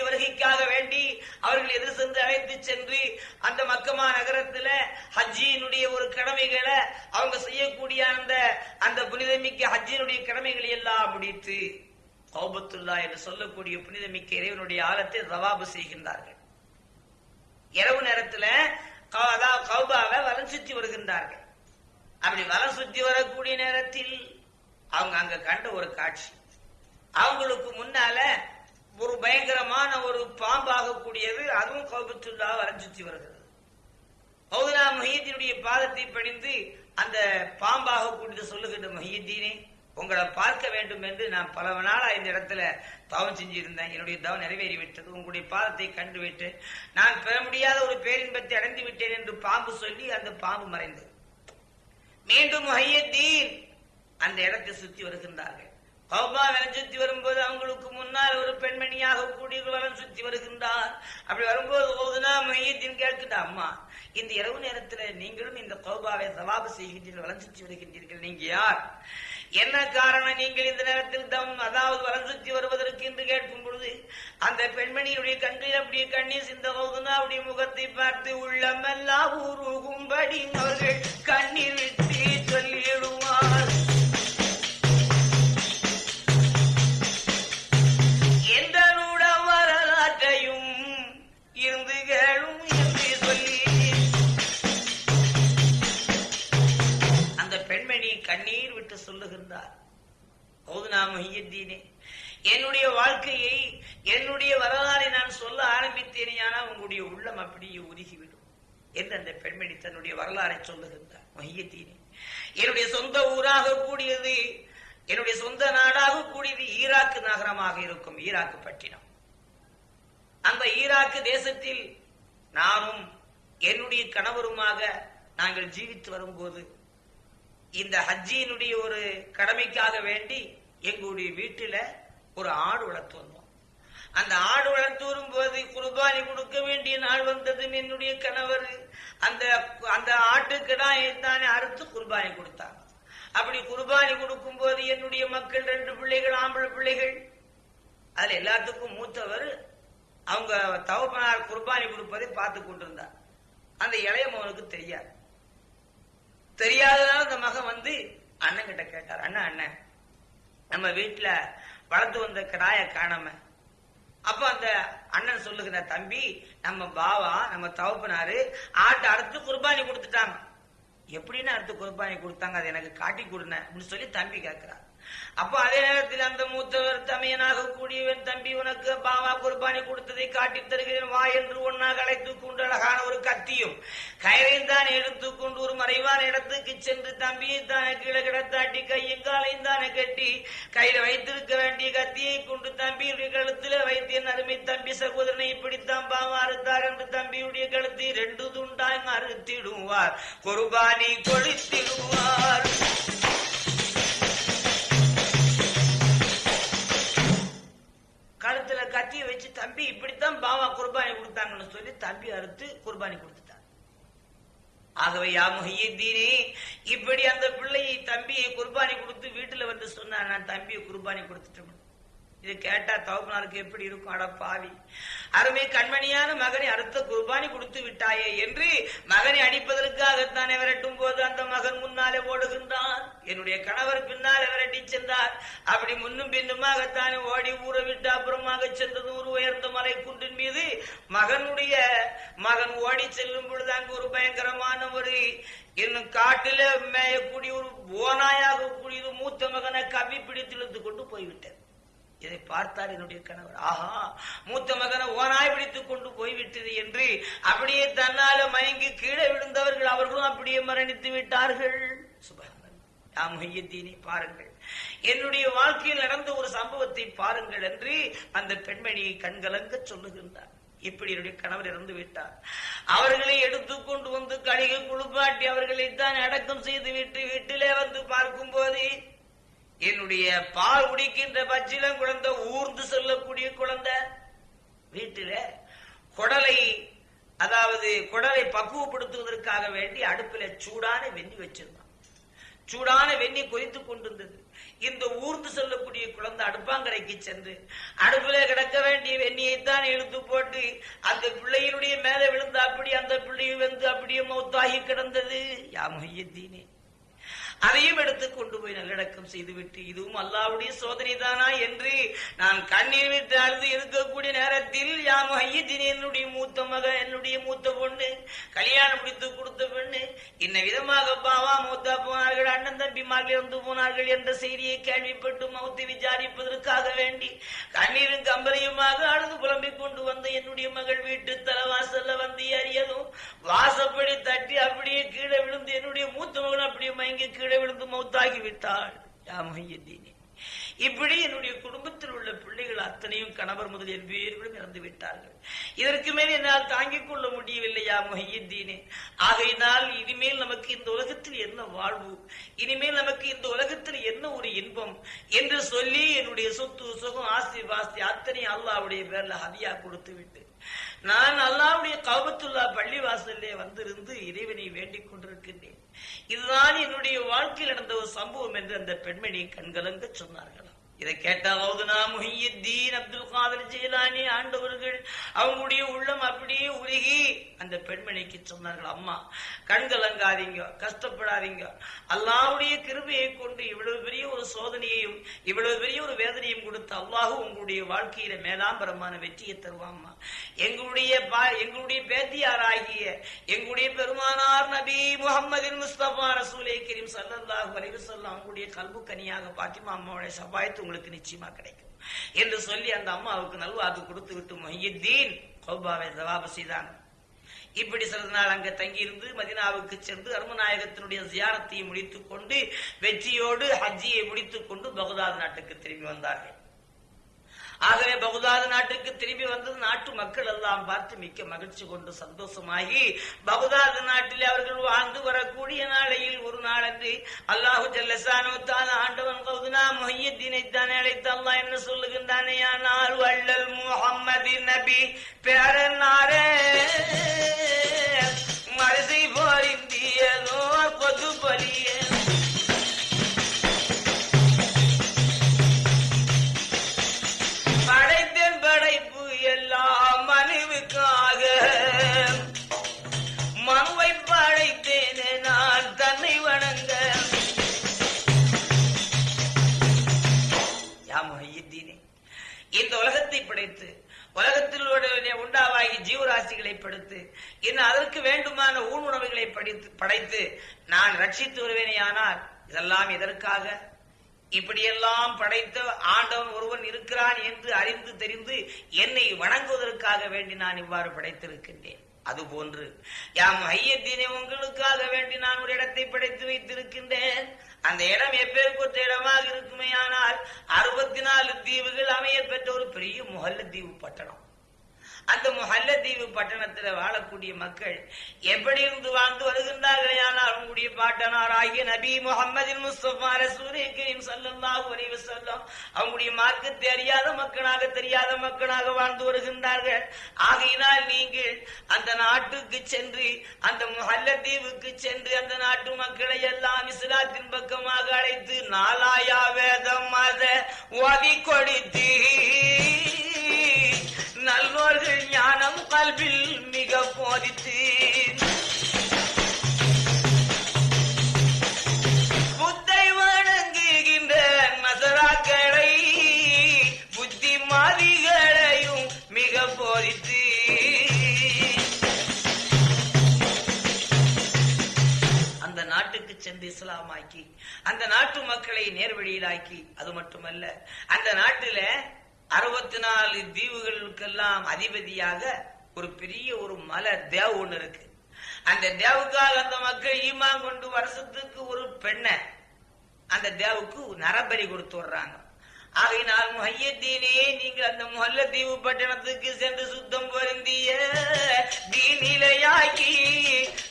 வருகைக்காக வேண்டி அவர்கள் எதிர் சென்று அழைத்து சென்று அந்த மக்கமா நகரத்துல ஹஜ்ஜியினுடைய ஒரு கடமைகளை அவங்க செய்யக்கூடிய அந்த அந்த புனிதமிக்க ஹஜ்ஜினுடைய கடமைகளை எல்லாம் முடித்து கௌபத்துல்லா என்று சொல்லக்கூடிய புனிதமிக்க இறைவனுடைய ஆழத்தை ரவாபு செய்கின்றார்கள். இரவு நேரத்துல அதாவது கௌபாவை வலம் சுற்றி வருகின்றார்கள். அப்படி வலம் சுற்றி வரக்கூடிய நேரத்தில் அவங்க அங்க கண்ட ஒரு காட்சி. அவங்களுக்கு முன்னால ஒரு பயங்கரமான ஒரு பாம்பாக கூடியது அதுவும் கௌபத்துல்லா வரம் சுற்றி வருகிறது மௌதனா மஹியத்தினுடைய பாதத்தை பணிந்து அந்த பாம்பாக கூடியது சொல்லுகின்ற மஹியத்தீனே உங்களை பார்க்க வேண்டும் என்று நான் பல நாளா இந்த இடத்துல தவம் செஞ்சிருந்தேன். என்னுடைய தவம் நிறைவேறிவிட்டது. உங்களுடைய பாதத்தை கண்டுவிட்டு நான் பெற முடியாத ஒரு பேரின்பத்தை அடைந்து விட்டேன் என்று பாம்பு சொல்லி அந்த பாம்பு மறைந்தது. மீண்டும் மஹியத்தீன் அந்த இடத்தை சுற்றி வருகின்றார்கள். கௌபா வலம் சுத்தி வரும்போது அவங்களுக்கு முன்னால் ஒரு பெண்மணியாக கூடிய வலம் சுத்தி வருகின்றார். அப்படி வரும்போது ஓதுனா மையத்தின் கேட்கின்ற அம்மா இந்த இரவு நேரத்தில் நீங்களும் இந்த கோபாவை சவாபு செய்கின்றீர்கள் வலம் சுற்றி வருகின்றீர்கள் நீங்க யார்? என்ன காரணம் நீங்கள் இந்த நேரத்தில் தம் அதாவது வலம் சுற்றி வருவதற்கு? என்று கேட்கும் பொழுது அந்த பெண்மணியுடைய கண்களில் அப்படியே கண்ணீர் சிந்த ஓதுனாவுடைய முகத்தை பார்த்து உள்ளமெல்லாம் ஊருகும்படி அவர்கள் கண்ணீர் விட்டு சொல்லிடும் என்னுடைய வாழ்க்கையை என்னுடைய வரலாறை நான் சொல்ல ஆரம்பித்தேனேயானால் உங்களுடைய உள்ளம் அப்படியே உருகிவிடும் என்று அந்த பெண்மணி தன்னுடைய வரலாறை சொல்லுகின்றார். மொஹியத்தீனே என்னுடைய சொந்த ஊராக கூடியது என்னுடைய சொந்த நாடாக கூடியது ஈராக்கு நகரமாக இருக்கும் ஈராக்கு பட்டினம். அந்த ஈராக்கு தேசத்தில் நானும் என்னுடைய கணவருமாக நாங்கள் ஜீவித்து வரும்போது இந்த ஹஜ்ஜியினுடைய ஒரு கடமைக்காக வேண்டி எங்களுடைய வீட்டில் ஒரு ஆடு வளர்த்து வந்தோம். அந்த ஆடு வளர்த்து வரும்போது குர்பானி கொடுக்க வேண்டிய நாள் வந்ததும் என்னுடைய கணவர் அந்த அந்த ஆட்டுக்கிடாயை தானே அறுத்து குர்பானி கொடுத்தாங்க அப்படி குர்பானி கொடுக்கும் போது என்னுடைய மக்கள் ரெண்டு பிள்ளைகள் ஆம்பளை பிள்ளைகள் அதுல எல்லாத்துக்கும் மூத்தவர் அவங்க தவப்பனார் குர்பானி கொடுப்பதை பார்த்து கொண்டிருந்தார். அந்த இளைய மகனுக்கு தெரியாது. தெரியாததால அந்த மகன் வந்து அண்ணன் கிட்ட கேட்டார் அண்ணா அண்ணன் நம்ம வீட்டுல வளர்த்து வந்த கிடாய காணாம. அப்ப அந்த அண்ணன் சொல்லுகிற தம்பி நம்ம பாவா நம்ம தவப்பினாரு ஆட்டை அறுத்து குர்பானி கொடுத்துட்டாங்க. எப்படின்னு அடுத்து குர்பானி கொடுத்தாங்க அதை எனக்கு காட்டி கொடுன அப்படின்னு சொல்லி தம்பி கேட்கிறார் அப்ப அதே நேரத்தில் அந்த மூத்தவர் தமையனாக கூடியவன் தம்பி உனக்கு பாவா குர்பானி கொடுத்ததை காட்டி தருகிறேன். வா என்று ஒன்னாக அழைத்துக் கொண்டு அழகான ஒரு கத்தியும் கயிறையும் தான் எடுத்துக்கொண்டு ஒரு மறைவான இடத்துக்கு சென்று தம்பியை தானே கீழே கிடத்தாட்டி கையும் காலையும் தானே கட்டி கையில வைத்திருக்க வேண்டிய கத்தியை கொண்டு தம்பியுடைய கழுத்துல வைத்திய அருமை தம்பி சகோதரனை இப்படித்தான் பாவா அறுத்தார் என்று தம்பியுடைய கழுத்தை ரெண்டு துண்டாய் அறுத்திடுவார் குர்பானி கொடுத்திடுவார் கழுத்துல கத்திய வச்சு தம்பி இப்படித்தான் பாவா குர்பானி கொடுத்தாங்கன்னு சொல்லி தம்பி அறுத்து குர்பானி கொடுத்துட்டார். ஆகவே யா இப்படி அந்த பிள்ளையை தம்பியை குர்பானி கொடுத்து வீட்டுல வந்து சொன்னா நான் தம்பியை குர்பானி கொடுத்துட்டேன். இது கேட்டா தவப்பனாருக்கு எப்படி இருக்கும்? அட பாவி. அருமை கண்மணியான மகனை அடுத்த குர்பானி கொடுத்து விட்டாயே என்று மகனை அடிப்பதற்காகத்தானே விரட்டும் போது அந்த மகன் முன்னாலே ஓடுகின்றான். என்னுடைய கணவர் பின்னாலே விரட்டி சென்றார்? அப்படி முன்னும் பின்னுமாகத்தானே ஓடி ஊற விட்டு அப்புறமாக சென்றது ஒரு உயர்ந்த மலை குன்றின் மீது. மகனுடைய மகன் ஓடி செல்லும் பொழுது அங்கு ஒரு பயங்கரமான ஒரு இன்னும் காட்டில மேயக்கூடிய ஒரு ஓனாயாக கூடிய மூத்த மகனை கவி பிடித்து இழுத்து கொண்டு போய்விட்டார் இதை பார்த்தார் என்னுடைய கணவர். ஆஹா மூத்த மகனை ஓனாய் பிடித்துக் கொண்டு போய்விட்டது என்று அப்படியே தன்னால மயங்கி கீழே விழுந்தவர்கள் அவர்களும் அப்படியே மரணித்து விட்டார்கள். சுபஹானல்லாஹ் பாருங்கள். என்னுடைய வாழ்க்கையில் நடந்த ஒரு சம்பவத்தை பாருங்கள் என்று அந்த பெண்மணியை கண்கலங்க சொல்லுகின்றார். இப்படி என்னுடைய கணவர் இறந்து விட்டார். அவர்களை எடுத்துக்கொண்டு வந்து கழிவு குளிப்பாட்டி அவர்களை தான் அடக்கம் செய்து விட்டு வீட்டிலே வந்து பார்க்கும் போது என்னுடைய பால் குடிக்கின்ற பச்சிலம் குழந்தை ஊர்ந்து செல்லக்கூடிய குழந்தை. வீட்டில குடலை அதாவது குடலை பக்குவப்படுத்துவதற்காக வேண்டி அடுப்பில சூடான வெண்ணி வச்சிருந்தான். சூடான வெண்ணி கொதித்துக் கொண்டிருந்தது. இந்த ஊர்ந்து செல்லக்கூடிய குழந்தை அடுப்பாங்கரைக்கு சென்று அடுப்பில கிடக்க வேண்டிய வெண்ணியைத்தான் இழுத்து போட்டு அந்த பிள்ளையினுடைய மேல விழுந்து அப்படி அந்த பிள்ளையும் வந்து அப்படியே மௌத்தாகி கிடந்தது. யா முஹியத்தீனே அதையும் எடுத்து கொண்டு போய் நல்லடக்கம் செய்துவிட்டு இதுவும் அல்லாவுடைய சோதனை தானா என்று நான் கண்ணீர் விட்டு அழுது இருக்கக்கூடிய நேரத்தில் யாம் ஐயத்தின் என்னுடைய மூத்த மக என்னுடைய மூத்த பொண்ணு கல்யாணம் முடித்து கொடுத்த பெண்ணு இன்ன விதமாக பாவா மூத்தா போனார்கள் அண்ணன் தம்பி தம்பிமார்கள் இறந்து போனார்கள் என்ற செய்தியை கேள்விப்பட்டு மௌத்தை விசாரிப்பதற்காக வேண்டி கண்ணீரும் கம்பரையுமாக அழுது புலம்பிக் கொண்டு வந்த என்னுடைய மகள் வீட்டு தலைவாசல்ல வந்து அறியதும் வாசப்படி தட்டி அப்படியே கீழே விழுந்து என்னுடைய மூத்த மகன் அப்படியே மயங்கி கீழே விழுந்து மௌத்தாகி விட்டாள் யாமையதீனே இப்படி என்னுடைய குடும்பத்தில் உள்ள பிள்ளைகள் அத்தனையும் கணவர் முதலிய பேர்களும் இறந்து விட்டார்கள். இதற்கு மேல் என்னால் தாங்கிக் கொள்ள முடியவில்லையா மொஹியத்தீனே. ஆகையினால் இனிமேல் நமக்கு இந்த உலகத்தில் என்ன வாழ்வு? இனிமேல் நமக்கு இந்த உலகத்தில் என்ன ஒரு இன்பம்? என்று சொல்லி என்னுடைய சொத்து சுகம் ஆஸ்தி வாஸ்தி அத்தனை அல்லாவுடைய பேர்ல ஹதியா கொடுத்து விட்டு நான் அல்லாவுடைய கவுபத்துல்லா பள்ளி வாசல்லே வந்திருந்து இறைவனை வேண்டிக் கொண்டிருக்கின்றேன். இதுதான் என்னுடைய வாழ்க்கையில் நடந்த ஒரு சம்பவம் என்று அந்த பெண்மணி கண்கலங்க சொன்னார்களாம் இதை கேட்டாவது நான் முஹியுத்தீன் அப்துல் காதர் ஜெயலானி ஆண்டவர்கள் அவங்களுடைய உள்ளம் அப்படியே உருகி அந்த பெண்மணிக்கு சொன்னார்கள் அம்மா கண்கலங்காதீங்க கஷ்டப்படாதீங்க. அல்லாவுடைய கிருபையை கொண்டு இவ்வளவு பெரிய வேதனையையும் இவ்வளவு பெரிய ஒரு வேதனையும் கொடுத்து அல்லாஹு உங்களுடைய வாழ்க்கையில மேலாம்பரமான வெற்றியை தருவாம்மா. எங்களுடைய பா- எங்களுடைய பேத்தியாராகிய எங்களுடைய பெருமானார் நபி முகமது முஸ்தபா ரசூலே கரீம் சல்லாஹ் வரைவு வஸல்லம் உங்களுடைய கல்பு கனியாக பாத்திமா அம்மாவுடைய சபாயத்து உங்களுக்கு நிச்சயமா கிடைக்கும். என்று சொல்லி அந்த அம்மாவுக்கு நல்வாக்கு கொடுத்து விட்டு மொஹியுத்தீன் கௌபாவை ஜவாபு செய்தான். இப்படி சிறிது நாள் அங்கு தங்கியிருந்து மதினாவுக்கு சென்று அருமநாயகத்தினுடைய ஜியாரத்தையும் முடித்துக் கொண்டு வெற்றியோடு ஹஜ்ஜியை முடித்துக் கொண்டு பகுதாத் நாட்டுக்கு திரும்பி வந்தார்கள். ஆகவே பகுதாது நாட்டுக்கு திரும்பி வந்தது நாட்டு மக்கள் எல்லாம் பார்த்து மிக்க மகிழ்ச்சி கொண்டு சந்தோஷமாகி பகுதாது நாட்டில் அவர்கள் வாழ்ந்து வரக்கூடிய நாளையில் ஒரு நாளன்று அல்லாஹு ஜல்லசானோ ஆண்டவன் கௌதுனா முஹையத்தினை தானே அழைத்து அல்லாஹ் என்ன சொல்லுகின்றானே ஆனால் வள்ளல் முஹம்மதி நபி பேரனாரே மரசை போரிந்தியதோ கொது பலியே உருவாகி ஜீவராசிகளை படுத்து இன்னும் அதற்கு வேண்டுமான ஊன் உணவுகளை படித்து படைத்து நான் ரட்சித்து வருவேனேயானால் இதெல்லாம் எதற்காக? இப்படியெல்லாம் படைத்த ஆண்டவன் ஒருவன் இருக்கிறான் என்று அறிந்து தெரிந்து என்னை வணங்குவதற்காக வேண்டி நான் இவ்வாறு படைத்திருக்கின்றேன். அதுபோன்று யாம் ஐயத்தினை உங்களுக்காக வேண்டி நான் ஒரு இடத்தை படைத்து வைத்திருக்கின்றேன். அந்த இடம் எப்பேற்பட்ட இடமாக இருக்குமே ஆனால் அறுபத்தி நாலு தீவுகள் அமைய பெற்ற ஒரு பெரிய முகல்ல தீவு பட்டணம். அந்த முஹல்லத்தீவு பட்டணத்துல வாழக்கூடிய மக்கள் எப்படி இருந்து வாழ்ந்து வருகின்றார்களே? ஆனால் உங்களுடைய பாட்டனார் ஆகிய நபி முகமதின் முஸ்தபா ரசூலே கரீம் ஸல்லல்லாஹு அலைஹி அவங்களுடைய மார்க்கத்தை அறியாத மக்களாக தெரியாத மக்களாக வாழ்ந்து வருகின்றார்கள். ஆகையினால் நீங்கள் அந்த நாட்டுக்கு சென்று அந்த முஹல்லத்தீவுக்கு சென்று அந்த நாட்டு மக்களை எல்லாம் இஸ்லாத்தின் பக்கமாக அழைத்து நாலாயா வேதம் மத ஓதி கொடுத்து நல்லோர்கள் ஞானம் கல்வில் மிக போதித்து புத்தை வணங்குகின்ற நசராக்களை புத்திமாதிகளையும் மிக போதித்து அந்த நாட்டுக்கு சென்று இஸ்லாமாக்கி அந்த நாட்டு மக்களை நேர்வழியிலாக்கி அது மட்டுமல்ல அந்த நாட்டில அறுபத்தி நாலு தீவுகளுக்கெல்லாம் அதிபதியாக ஒரு பெரிய ஒரு மலை தேவ் ஒண்ணு இருக்கு. அந்த தேவுக்காக அந்த மக்கள் ஈமா கொண்டு வருஷத்துக்கு ஒரு பெண்ணை அந்த தேவுக்கு நரபலி கொடுத்து வர்றாங்க ஆகையினால் முஹையத்தீனே நீங்கள் அந்த முஹல்ல தீவு பட்டணத்துக்கு சென்று சுத்தம் பொருந்திய தீநிலையாக்கி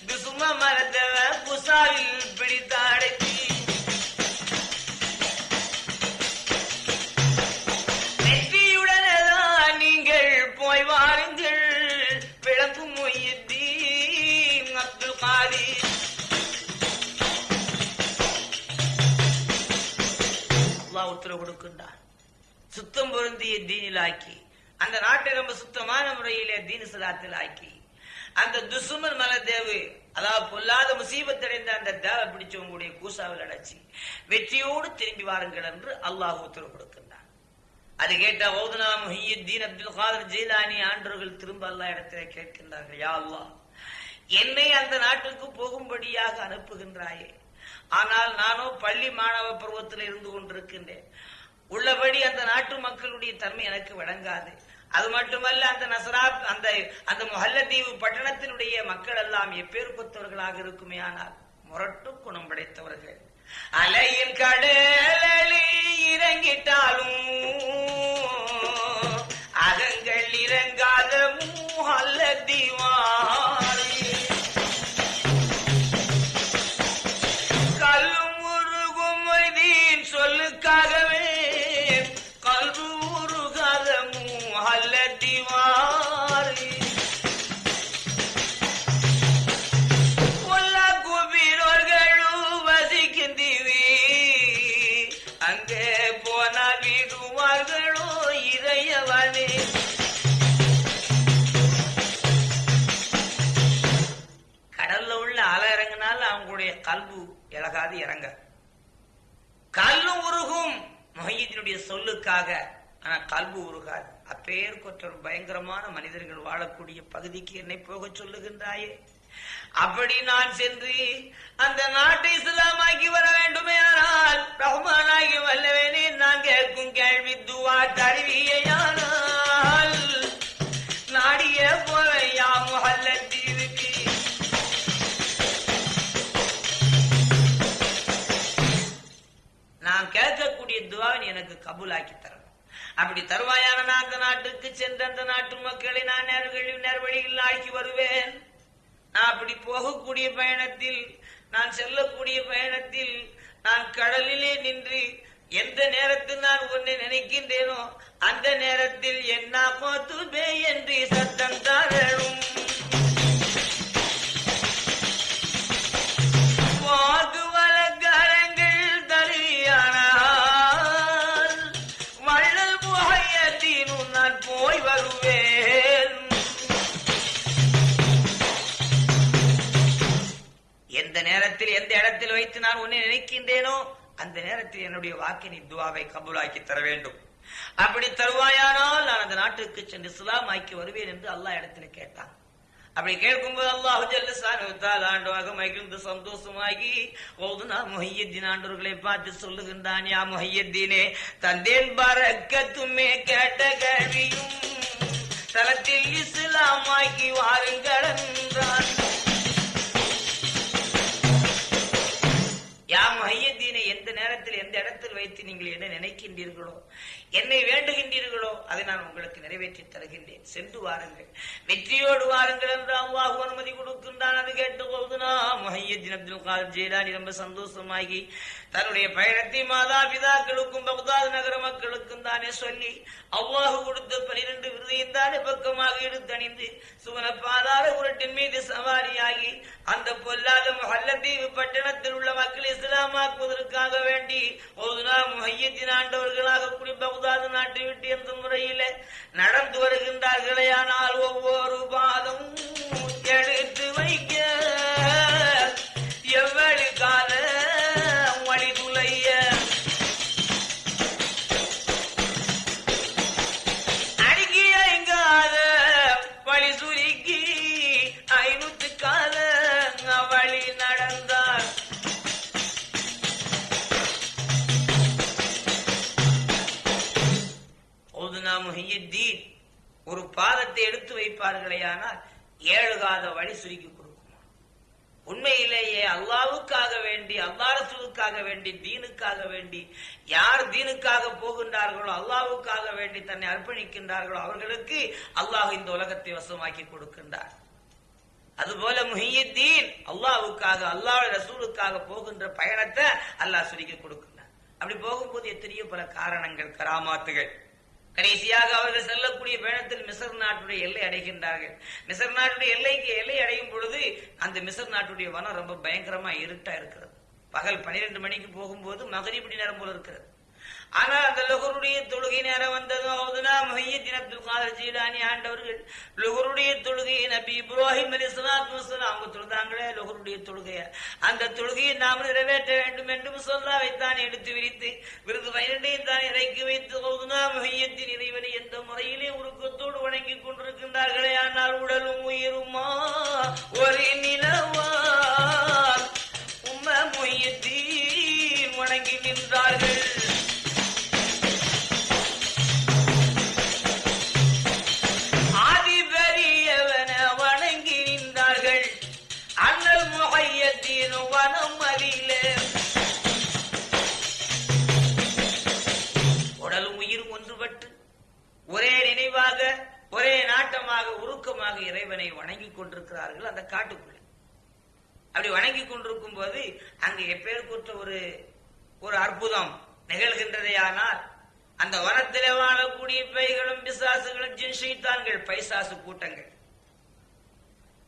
துசும மரத்தவ புசாவில் பிடித்து அடக்கி அல்லாஹ் உத்தரவு கொடுக்கின்றான் சுத்தம் பொருந்திய தீனில் ஆக்கி அந்த நாட்டை ரொம்ப சுத்தமான முறையிலே தீனு சதாத்தில் ஆக்கி அந்த துசுமன் மலதேவு அதாவது பொல்லாத முசீபத்தடைந்த அந்த தேவை பிடிச்சவங்களுடைய கூசாவில் அடைச்சி வெற்றியோடு திரும்பி வாருங்கள் என்று அல்லாஹ் உத்தரவு கொடுக்கின்றான். அது கேட்ட ஓதுனா முஹியுத்தீன் அப்துல் காதர் ஜீலானி ஆண்டவர்கள் திரும்ப அல்லா இடத்திலே கேட்கின்றார்கள் யா அல்லாஹ் என்னை அந்த நாட்டுக்கு போகும்படியாக அனுப்புகின்றாயே ஆனால் நானோ பள்ளி மாணவ பருவத்தில் இருந்து கொண்டிருக்கின்றேன். உள்ளபடி அந்த நாட்டு மக்களுடைய தன்மை எனக்கு வழங்காது. அது மட்டுமல்ல அந்த நசரா அந்த அந்த மொஹல்லத்தீவு பட்டணத்தினுடைய மக்கள் எல்லாம் எப்பேர் கொத்தவர்களாக இருக்குமே ஆனால் முரட்டு குணம் படைத்தவர்கள். அலையின் கடை குற்றம் பயங்கரமான மனிதர்கள் வாழக்கூடிய பகுதிக்கு என்னை போக சொல்லுகின்றாயே. அப்படி நான் சென்று அந்த நாட்டை இஸ்லாமாக்கி வர வேண்டுமே ஆனால் ரஹ்மானாகி வல்லவேனே நான் கேட்கும் கேள்வி துவா தருவியானால் நாடிய போவையா முஹல்லத்தீவுக்கு நான் கேட்கக்கூடிய துவாவின் எனக்கு கபூலாக்கி அப்படி தருவாயான நான் அந்த நாட்டுக்கு சென்று அந்த நாட்டு மக்களை நான் நேர்வழி நேர்வழியில் ஆக்கி வருவேன். நான் அப்படி போகக்கூடிய பயணத்தில் நான் செல்லக்கூடிய பயணத்தில் நான் கடலிலே நின்று எந்த நேரத்தில் நான் உன்னை நினைக்கின்றேனோ அந்த நேரத்தில் என்ன கோத்துபே என்று சத்தம் தாரணும் நேரத்தில் வைத்து நான் உன்னை நினைக்கின்றேனோ அந்த நேரத்தில் என்னுடைய வாக்கினை துவாவை கபூலாக்கி தர வேண்டும். அப்படி தருவாயானால் நான் அந்த நாட்டுக்கு சென்று இஸ்லாம் ஆக்கி வருவேன் என்று அல்லாஹ் இடத்துல கேட்டான். அப்படி கேட்கும்போது அல்லாஹு ஜல்லசானுத்தால் ஆண்டவாக மகிழ்ந்து சந்தோஷமாகி ஓதுனா முஹையத்தின் ஆண்டவர்களை பார்த்து சொல்லுகின்றான் யா முஹையத்தீனே தந்தேன் பரக்கத்துமே கேட்ட கேள்வியும் தலத்தில் இஸ்லாமாக்கி வாருங்கள் என்றான். யாம் முஹையத்தீனை எந்த நேரத்தில் எந்த இடத்தில் வைத்து நீங்கள் என்ன நினைக்கின்றீர்களோ என்னை வேண்டுகின்றீர்களோ அதை நான் உங்களுக்கு நிறைவேற்றி தருகின்றேன். சென்று வாருங்கள். வெற்றியோடு வாருங்கள் என்று அல்லாஹ் அனுமதி கொடுக்கின்றான் அது கேட்டபோது நாம் முஹையத்தின் அப்துல் காதர் ஜெயலானி ரொம்ப சந்தோஷமாகி தன்னுடைய பயணத்தை மாதா பிதாக்களுக்கும் பகுதாது நகர மக்களுக்கும் தானே சொல்லி அவ்வாஹு கொடுத்த பனிரெண்டு விருதையும் தானே பக்கமாக எடுத்தணிந்து சுவன பாதார உருட்டின் மீது சவாரியாகி அந்த பொல்லாத முஹல்லத்தீவு பட்டணத்தில் உள்ள மக்களை இஸ்லாமாக்குவதற்காக வேண்டி ஒரு நாள் மையத்தின் ஆண்டவர்களாக கூடி பகுதாது நாட்டை விட்டு என்ற முறையில நடந்து வருகின்றார்களே ஆனால் ஒவ்வொரு பாதம் எடுத்து வைக்க பாதத்தை எடுத்து வைப்பார்களே ஆனால் வழி சுருக்கி கொடுக்குமா. உண்மையிலேயே அல்லாவுக்காக வேண்டி அல்லாரசுவுக்காக வேண்டி தீனுக்காக வேண்டி யார் தீனுக்காக போகின்றார்களோ அல்லாவுக்காக வேண்டி தன்னை அர்ப்பணிக்கின்றார்களோ அவர்களுக்கு அல்லாஹ் இந்த உலகத்தை வசமாக்கி கொடுக்கின்றார். அதுபோல முஹியத்தீன் அல்லாவுக்காக அல்லாஹ் ரசூலுக்காக போகின்ற பயணத்தை அல்லாஹ் சுருக்கி கொடுக்கின்றார் அப்படி போகும்போது எத்தனையோ பல காரணங்கள் கராமாத்துகள். கடைசியாக அவர்கள் செல்லக்கூடிய பயணத்தில் மிசர் நாட்டுடைய எல்லை அடைகின்றார்கள். மிசர் நாட்டுடைய எல்லைக்கு எல்லை அடையும் பொழுது அந்த மிசர் நாட்டுடைய வனம் ரொம்ப பயங்கரமா இருட்டா இருக்கிறது. பகல் பனிரெண்டு மணிக்கு போகும்போது மகரிபடி நேரம் போல இருக்கிறது. ஆனால் அந்த லுகருடைய தொழுகை நேரம் வந்ததும் அவதுனா மொஹியத்தின் அப்துல் காதர் ஜீலானி ஆண்டவர்கள் லுகருடைய தொழுகையை நபி இப்ராஹிம் அலி சலாத்து வசலாம் அவங்க தொழுதாங்களே லுகருடைய தொழுகைய. அந்த தொழுகையை நாம் நிறைவேற்ற வேண்டும் என்றும் சொல்லாவைத்தான் எடுத்து விரித்து விருது பயிரண்டையும் தான் இறக்கி வைத்து அவதுனா மொஹியத்தின் இறைவனை எந்த முறையிலே உருக்கத்தோடு வணங்கி கொண்டிருக்கின்றார்களே ஆனால் உடலும் உயிருமா? ஒரு நிலவா? உருக்கமாக இறைவனை வணங்கி கொண்டிருக்கிறார்கள் அந்த காட்டுக்குள்ள. அப்படி வணங்கி கொண்டிருக்கும் போது அங்கு எப்பேற்பட்ட ஒரு ஒரு அற்புதம் நிகழ்கின்றதையானால் அந்த வனத்திலே வாழக்கூடிய பைகளும் பிசாசுகளும் ஜின்ஷைத்தான்கள் பைசாசு கூட்டங்கள்.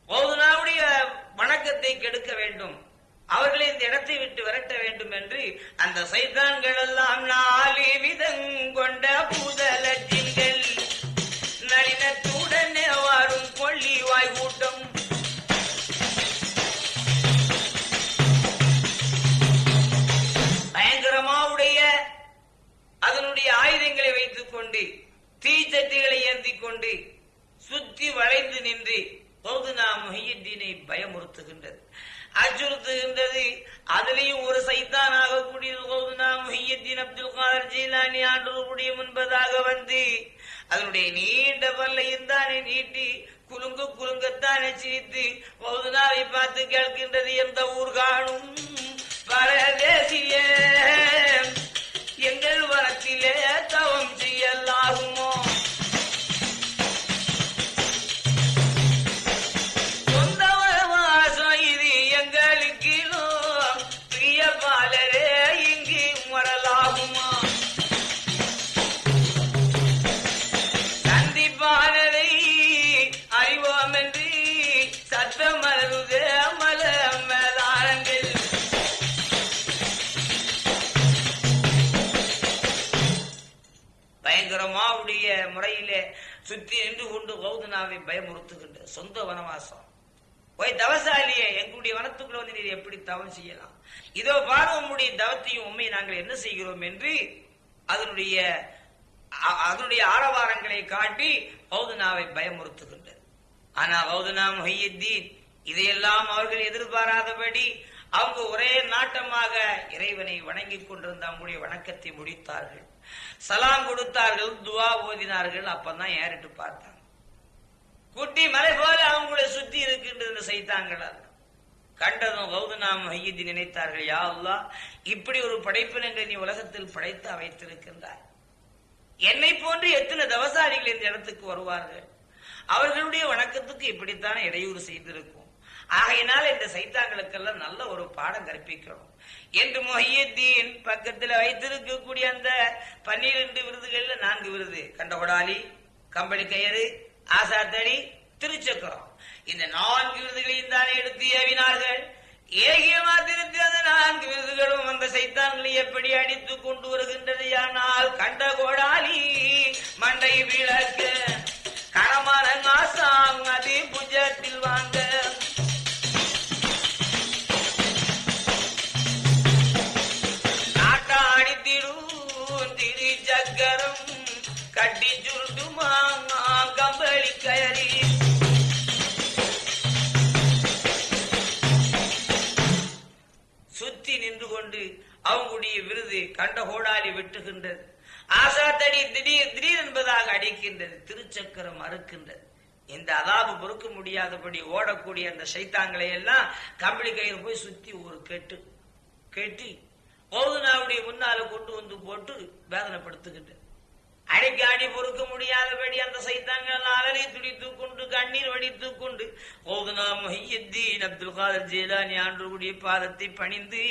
போதுனாவுடைய வணக்கத்தை கெடுக்க வேண்டும். அவர்களை இந்த இடத்தை விட்டு விரட்ட வேண்டும் என்று அந்த சைத்தான்கள் எல்லாம் நாலு விதம் கொண்ட பூதலத்தின்கள் இதோ இதோ உம்முடைய தவத்தையும் உண்மை நாங்கள் என்ன செய்கிறோம் என்று அதனுடைய அதனுடைய ஆரவாரங்களை காட்டி பௌதனாவை பயமுறுத்துகின்றது. ஆனா பௌதனா மொஹியுத்தீன் இதையெல்லாம் அவர்கள் எதிர்பாராதபடி அவங்க ஒரே நாட்டமாக இறைவனை வணங்கிக் கொண்டிருந்த அவங்களுடைய வணக்கத்தை முடித்தார்கள். சலாம் கொடுத்தார்கள் துவா ஓதினார்கள் அப்பதான் ஏறிட்டு பார்த்தாங்க. குட்டி மலை போல அவங்களை சுத்தி இருக்கின்றது செய்தாங்களா கண்டதும் கௌதநாம மையதி நினைத்தார்கள் யா அல்லா இப்படி ஒரு படைப்பினங்களை நீ உலகத்தில் படைத்து வைத்திருக்கின்றாய் என்னை போன்று எத்தனை தவசாரிகள் இந்த இடத்துக்கு வருவார்கள்? அவர்களுடைய வணக்கத்துக்கு இப்படித்தான் இடையூறு செய்திருக்கும். ஆகையினால் இந்த சைத்தாங்களுக்கெல்லாம் நல்ல ஒரு பாடம் கற்பிக்கணும். என்று மொஹியத்தீன் பக்கத்தில் வைத்திருக்கக்கூடிய அந்த பன்னிரண்டு விருதுகள்ல நான்கு விருது. கண்டகொடாலி கம்பளி கயிறு ஆசாத்தடி திருச்சக்கரம். இந்த நான்கு விருதுகளையும் தானே எடுத்து ஏவினார்கள்? ஏகிய மாத்திரத்தில் அந்த நான்கு விருதுகளும் அந்த சைத்தான்களை எப்படி அடித்து கொண்டு வருகின்றது? ஆனால் கண்ட கோடாலி மண்டை விளக்கு கரமான நாசாங் புஜத்தில் வாங்க கண்ட கோடாலி வெட்டுகின்றது. ஆசாத்தடி திடீர் திடீர் என்பதாக அடிக்கின்றது திருச்சக்கரம் அறுக்கின்றது. இந்த அதாபு பொறுக்க முடியாதபடி ஓடக்கூடிய அந்த சைத்தாங்களை எல்லாம் கம்பளி கயிறு போய் சுத்தி ஒரு கெட்டு கெட்டி ஓதுனாவுடைய முன்னால கொண்டு வந்து போட்டு வேதனைப்படுத்துகின்றது. அடிக்க அடி பொறுக்க முடியாதபடி அந்த சைத்தாங்கள் அலறி துடித்துக் கொண்டு கண்ணீர் வடித்துக் கொண்டு ஓதுனா மொஹியத்தீன் அப்துல் காதர் ஜெயலானி ஆண்டுடைய பாதத்தை பணிந்து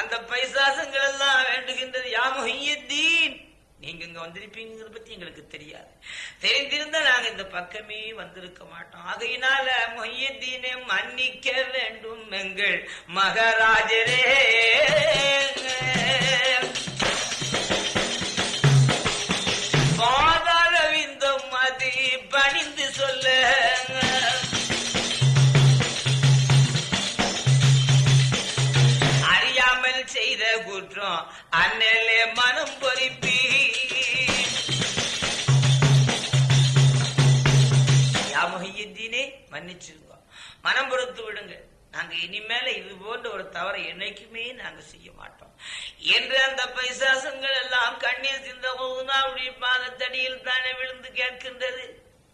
அந்த பைசாசங்கள் எல்லாம் வேண்டுகின்றது. யா மொஹியத்தீன் நீங்க இங்க வந்திருப்பீங்கிறத பத்தி எங்களுக்கு தெரியாது. தெரிந்திருந்தா நாங்க இந்த பக்கமே வந்திருக்க மாட்டோம். ஆகையினால மொய்யத்தீனை மன்னிக்க வேண்டும் எங்கள் மகராஜரே. பாதாளவிந்தம் அது பணிந்து சொல்ல. அறியாமல் செய்த குற்றம் அண்ணலே மனம் பொறிப்பி யாமொஹியத்தீனே மன்னிச்சிருங்க. மனம் பொறுத்து விடுங்க. நாங்க இனிமேல இது போன்ற ஒரு தவறை என்னைக்குமே நாங்க செய்ய மாட்டோம். என்று அந்த பைசாசங்கள் அல்லாவுடைய பாதத்தடியில் தானே விழுந்து கேட்கின்றது.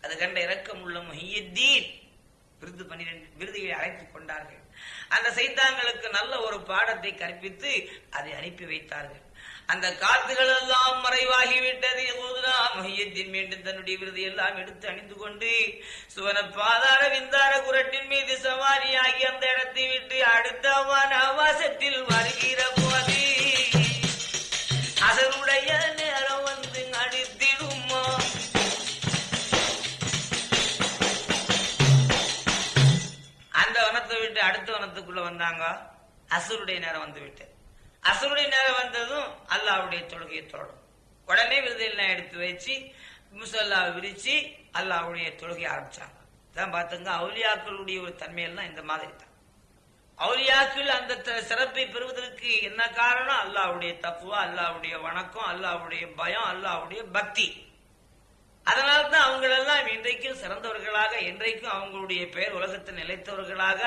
அது கண்ட இறக்கம் உள்ள மொஹியத்தீன் விருது பன்னிரண்டு விருதுகளை அழைத்துக் கொண்டார்கள். அந்த சைத்தாங்களுக்கு நல்ல ஒரு பாடத்தை கற்பித்து அதை அனுப்பி வைத்தார்கள். அந்த காத்துகள் எல்லாம் மறைவாகிவிட்டது. மையத்தின் மீண்டும் தன்னுடைய விருது எல்லாம் எடுத்து அணிந்து கொண்டு சுவன பாதார விந்தார குரட்டின் மீது சவாரியாகி அந்த இடத்தை விட்டு அடுத்த வனவாசத்தில் வருகிற போது அதனுடைய அடுத்த வந்தாங்க. அசுருடைய நேரம் வந்து அசுருடைய நேரம் வந்ததும் அல்லாவுடைய தொழுகையை தொடரும் உடனே விருதெல்லாம் எடுத்து வச்சு முசல்லா விரிச்சு அல்லாவுடைய தொழுகை ஆரம்பிச்சாங்க. தான் பார்த்துங்க அவுலியாக்களுடைய ஒரு தன்மையெல்லாம் இந்த மாதிரி தான் அவுலியாக்கள் அந்த சிறப்பை பெறுவதற்கு என்ன காரணம்? அல்லாவுடைய தப்புவா? அல்லாவுடைய வணக்கம்? அல்லாவுடைய பயம்? அல்லாவுடைய பக்தி? அதனால தான் அவங்களெல்லாம் இன்றைக்கும் சிறந்தவர்களாக என்றைக்கும் அவங்களுடைய பெயர் உலகத்தில் நிலைத்தவர்களாக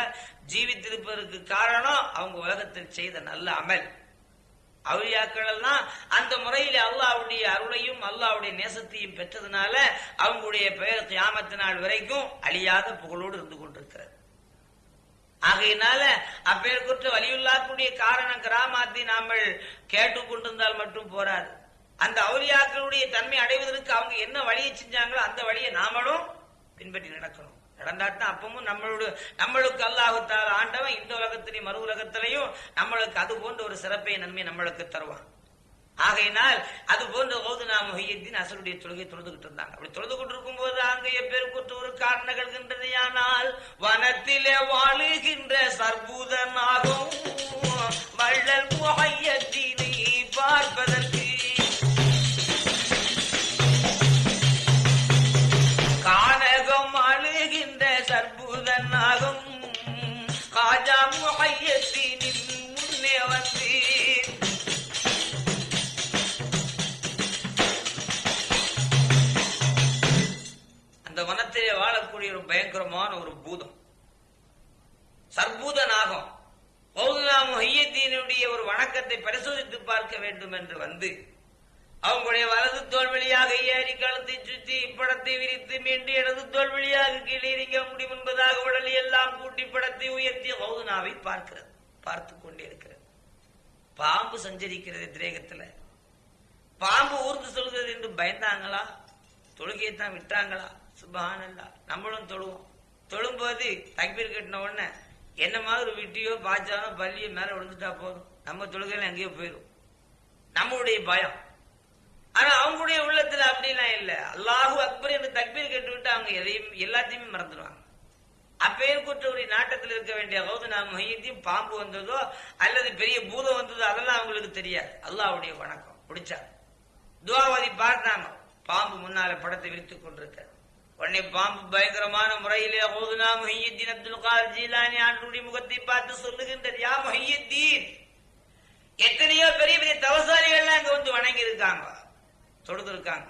ஜீவித்திருப்பதற்கு காரணம் அவங்க உலகத்தில் செய்த நல்ல அமல். அவுளியாக்கள் எல்லாம் அந்த முறையில் அல்லாவுடைய அருளையும் அல்லாவுடைய நேசத்தையும் பெற்றதுனால அவங்களுடைய பெயர் கியாமத்து நாள் வரைக்கும் அழியாத புகழோடு இருந்து கொண்டிருக்கிறது. ஆகையினால அப்பேற்குற்ற வலியுள்ளாக்குடைய காரணம் கிராமத்தை நாமல் கேட்டுக்கொண்டிருந்தால் மட்டும் போராது. அந்த அவுலியாக்களுடைய தன்மை அடைவதற்கு அவங்க என்ன வழியை செஞ்சாங்களோ அந்த வழியை நாமளும் பின்பற்றி நடக்கணும். நடந்தாட்டம் அப்பவும் நம்மளோட நம்மளுக்கு அல்லாஹுத்தால ஆண்டவன் இந்த உலகத்திலையும் மறு உலகத்திலையும் நம்மளுக்கு அது போன்ற ஒரு சிறப்பை நன்மை நம்மளுக்கு தருவான். ஆகையினால் அது போன்ற போது நாம் மொஹியத்தின் அசருடைய தொழுகை தொழுதுகிட்டு இருந்தாங்க. அப்படி தொழுது கொண்டிருக்கும் போது அங்கே எப்பேற்பட்ட ஒரு காரணம் நிகழ்கின்றது. ஆனால் வனத்திலே வாழுகின்ற சர்பூதனாகும் வள்ளல் முகையத்தினை பார்ப்பதற்கு பயங்கரமான ஒரு பூதம். சர்பூத நாகம் பௌதுனா ஒரு வணக்கத்தை பரிசோதித்து பார்க்க வேண்டும் என்று வந்து அவங்களுடைய வலது தோல் வழியாக ஏறி கழுத்தை சுற்றி இப்படத்தை விரித்து மீண்டும் இடது தோல் வழியாக கீழே இறங்க முடியும் என்பதாக உடலை எல்லாம் கூட்டி படத்தை உயர்த்தி பௌதனாவை பார்க்கிறது பார்த்து கொண்டிருக்கிறது பாம்பு சஞ்சரிக்கிறது திரேகத்துல. பாம்பு ஊர்ந்து சொல்கிறது என்று பயந்தாங்களா? தொழுகையை தான் விட்டாங்களா? சுபானந்தா. நம்மளும் தொழுவோம். தொழும்போது தக்பீர் கட்டின உடனே என்ன மாதிரி விட்டியோ பாய்ச்சாலோ பள்ளியோ மேல விழுந்துட்டா போதும். நம்ம தொழுகையில எங்கேயோ போயிடும் நம்மளுடைய பயம். ஆனா அவங்களுடைய உள்ளத்துல அப்படிலாம் இல்லை. அல்லாஹூ அக்பர் என்று தக்பீர் கேட்டு விட்டு அவங்க எதையும் எல்லாத்தையுமே மறந்துடுவாங்க அப்பேர் குற்றவுடைய நாட்டத்தில் இருக்க வேண்டிய அதாவது நாம் மையத்தையும் பாம்பு வந்ததோ அல்லது பெரிய பூதம் வந்ததோ அதெல்லாம் அவங்களுக்கு தெரியாது. அல்லாவுடைய வணக்கம். பிடிச்சா? துவாவதி பார்த்தாங்க பாம்பு முன்னால படத்தை விரித்துக் கொண்டிருக்க. உடனே பாம்பு பயங்கரமான முறையிலே ஓதுனா மொஹியத்தீன் அப்துல் கார் ஜீலானி ஆண்டுடைய முகத்தை பார்த்து சொல்லுகின்றது யா மொஹியத்தீன் எத்தனையோ பெரிய பெரிய தவசாலிகள்லாம் அங்க வந்து வணங்கி இருக்காங்க தொடுத்திருக்காங்க.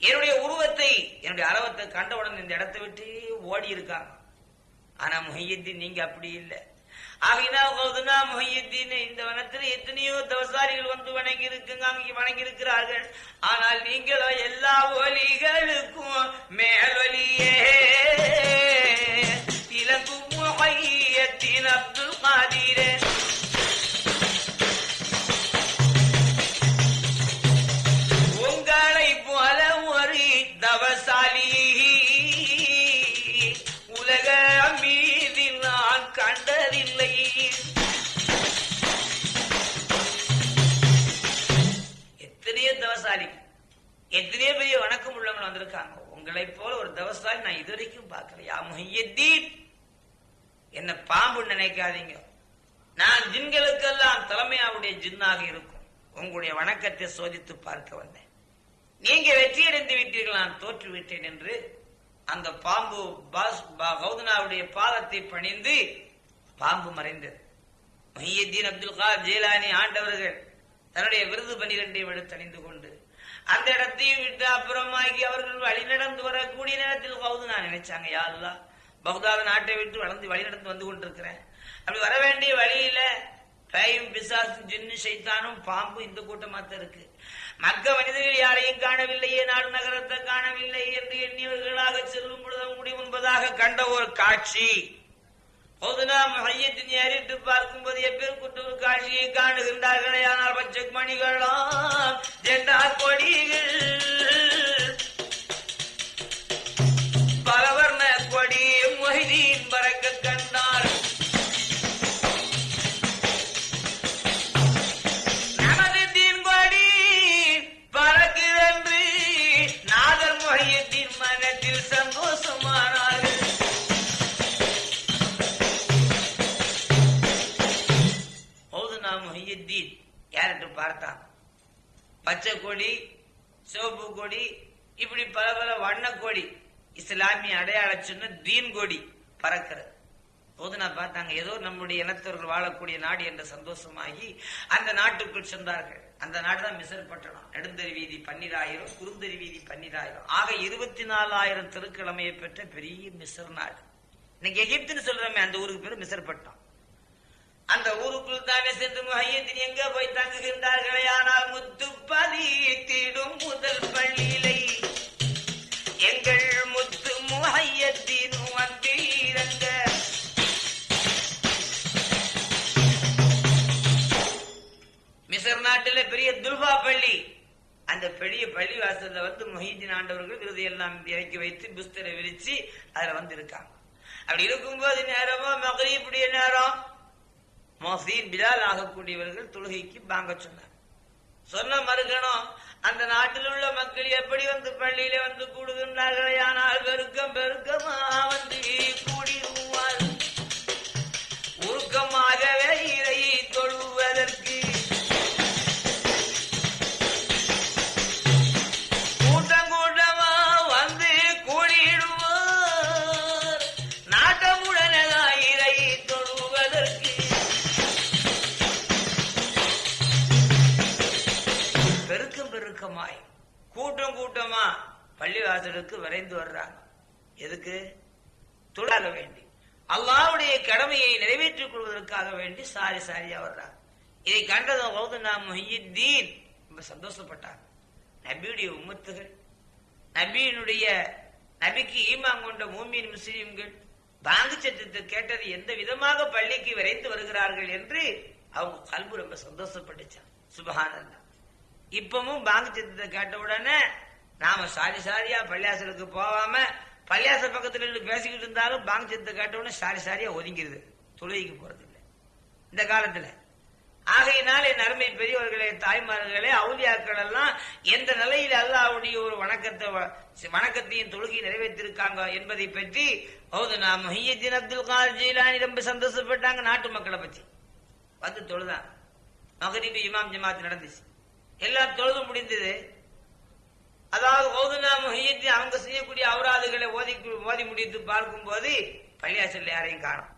என்னுடைய உருவத்தை என்னுடைய அரவத்தை கண்டவுடன் இந்த இடத்தை விட்டு ஓடி இருக்காங்க ஆனா முஹியத்தீன் நீங்க அப்படி இல்லை. ஆகினால் கௌதுனா முஹியுத்தீன் இந்த வனத்தில் எத்தனையோ தவசாரிகள் வந்து வணங்கி இருக்குங்க வணங்கி இருக்கிறார்கள் ஆனால் நீங்களோ எல்லா ஒலிகளுக்கும் மேலொலியே. இலங்கும் அப்துல் காதீரே. உட்கார்ந்துருக்காங்க. உங்களை போல ஒரு தவசாலி நான் இதுவரைக்கும் பார்க்கல. யா முஹியத்தீன்! என்ன பாம்பு நினைக்காதீங்க. நான் ஜின்களுக்கெல்லாம் தலைமையாவுடைய ஜின்னாக இருக்கும். உங்களுடைய வணக்கத்தை சோதித்து பார்க்க வந்தேன். நீங்க வெற்றியடைந்து விட்டீர்கள் நான் தோற்று விட்டேன் என்று அந்த பாம்பு பாஸ் கௌதனாவுடைய பாதத்தை பணிந்து பாம்பு மறைந்தது. மொஹியத்தீன் அப்துல் கார் ஜெயலானி ஆண்டவர்கள் தன்னுடைய விருது பனிரெண்டையும் எடுத்து அணிந்து கொண்டு அந்த இடத்தையும் விட்டு அப்புறமாகி அவர்கள் வழி நடந்து வரக்கூடிய நேரத்தில் கௌதனா நினைச்சாங்க யா பகுதாத நாட்டை விட்டு வளர்ந்து வழி நடந்து வந்து கொண்டிருக்கிறேன். அப்படி வர வேண்டிய வழியில பேயும் பிசாசும் ஜின்னு சைத்தானும் பாம்பு இந்த கூட்டமாக இருக்கு. மக்க மனிதர்கள் யாரையும் காணவில்லையே நாடு நகரத்தை காணவில்லை என்று எண்ணியவர்களாக செல்லும் பொழுது அவங்களுடைய முன்பதாக கண்ட ஒரு காட்சி. மையத்தின் ஏறிட்டு பார்க்கும்போது எப்பேர் குட்டு காட்சியை காணுகின்றார்களே? ஆனால் பச்சை மணிகளாம் ஜெண்டா கொடிகள் பார்த்தான். பச்சை கொடி சிவப்பு கொடி இப்படி பல பல வண்ண கொடி இஸ்லாமிய அடையாள சொன்ன தீன் கொடி பறக்கிறது. போதுனா பார்த்தாங்க ஏதோ நம்முடைய இனத்தவர்கள் வாழக்கூடிய நாடு என்ற சந்தோஷமாகி அந்த நாட்டுக்குள் சென்றார்கள். அந்த நாடு தான் மிசர் பட்டணம். நெடுந்தறி வீதி பன்னிராயிரம் குறுந்தறி வீதி பன்னிராயிரம். ஆக இருபத்தி நாலாயிரம் திருக்கிழமையை பெற்ற பெரிய மிசர் நாடு. இன்னைக்கு எகிப்துன்னு சொல்றோமே அந்த ஊருக்கு பேர் மிசர் பட்டணம் அந்த ஊருக்குள் தானே சென்று முஹையத்தின் எங்க போய் தங்குகின்றார்களே? ஆனால் முத்து தீடும் முதல் பள்ளியிலை. எங்கள் முத்து முஹையத்தின் வந்தீரங்க மிசர் நாட்டில பெரிய துல்பா பள்ளி. அந்த பெரிய பள்ளி வாசல்ல வந்து மொஹீதீன் ஆண்டவர்கள் விருது எல்லாம் இறக்கி வைத்து புஸ்தரை விரிச்சு அதுல வந்து இருக்காங்க அப்படி இருக்கும்போது நேரமோ மகரீப்புடைய நேரம்? மொஹீன் பிலால் ஆகக்கூடியவர்கள் தொழுகைக்கு வாங்க சொன்னார். சொன்ன மறுகணம் அந்த நாட்டில் உள்ள மக்கள் எப்படி வந்து பள்ளியில வந்து கூடுகின்றார்களே? ஆனால் பெருக்கம் பெருக்கமா வந்து கூடிடுவார் உருக்கமாகவே சாரி சாரியா வர்றாங்க இதை கண்டதும் கௌதனா முஹியுத்தீன் ரொம்ப சந்தோஷப்பட்டாங்க. நபியுடைய உம்மத்துகள் நபியினுடைய நபிக்கு ஈமான் கொண்ட மூமியின் முஸ்லீம்கள் பாங்கு சத்தத்தை கேட்டது எந்த விதமாக பள்ளிக்கு விரைந்து வருகிறார்கள் என்று அவங்க கல்பு ரொம்ப சந்தோஷப்பட்டுச்சான் சுபஹானல்லா. இப்பவும் பாங்கு சத்தத்தை கேட்ட உடனே நாம சாரி சாரியா பள்ளியாசலுக்கு போகாம பள்ளியாச பக்கத்துல இருந்து பேசிக்கிட்டு இருந்தாலும் பாங்கு சத்தத்தை கேட்ட உடனே சாரி சாரியா ஒதுங்கிருது. தொழுகைக்கு போறது. இந்த காலத்துல. ஆகையினால் என் அருமை பெரியவர்களே தாய்மார்களே அவுதியாக்கள் எல்லாம் எந்த நிலையில் அல்லாவுடைய ஒரு வணக்கத்தை வணக்கத்தையும் தொழுகை நிறைவேற்றிருக்காங்க என்பதை பற்றி ஹவுதுனா முஹியத்தின் அப்துல் கார் ஜீலானி ரொம்ப சந்தோஷப்பட்டாங்க நாட்டு மக்களை பற்றி. வந்து தொழுதான். மகரிபு இமாம் ஜமாத் நடந்துச்சு. எல்லாம் தொழுது முடிந்தது. அதாவது ஓதுனா முஹியத்தின் அவங்க செய்யக்கூடிய அவராதுகளை ஓதி ஓதி முடித்து பார்க்கும்போது பள்ளியாசல் யாரையும் காணும்.